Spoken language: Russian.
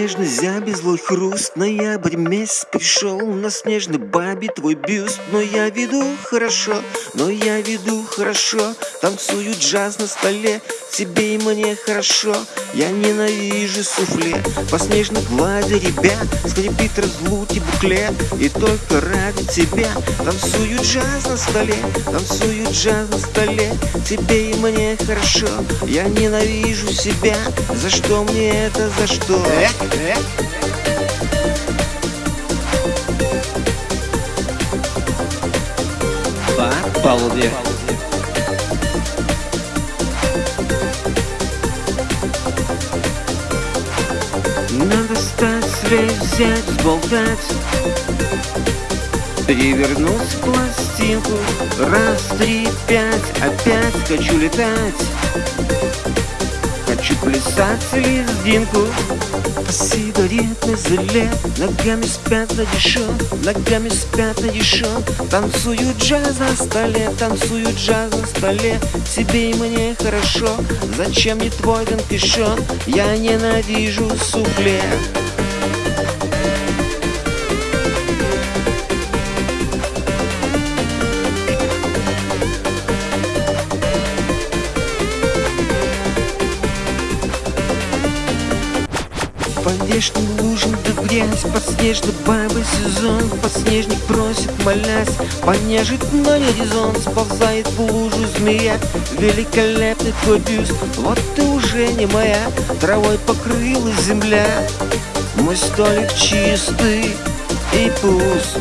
нежность забезлой хруст Ноябрь месяц пришел. На снежный бабе твой бюст. Но я веду хорошо, но я веду хорошо. Танцую джаз на столе, тебе и мне хорошо. Я ненавижу суфле. По снежной глади ребят Скрипит разлуки буклет И только ради тебя Танцую джаз на столе. Танцую джаз на столе. Тебе и мне хорошо. Я ненавижу себя. За что мне это, за что? По полудня. Надо стать, взять, сболтать Перевернуть пластинку. Раз, три, пять Опять хочу летать. Хочу плясать лезгинку По сигаретной зале Ногами спят на дешев Ногами спят на дешев Танцую джаз на столе Танцую джаз на столе. Тебе и мне хорошо. Зачем мне твой конфишон Я ненавижу суфле По вешним лужам да грязь снежной бабой. Сезон Подснежник просит, молясь. Понежить на горизонт Сползает в лужу змея. Великолепный твой бюст Вот ты уже не моя. Травой покрылась земля. Мой столик чистый и пуст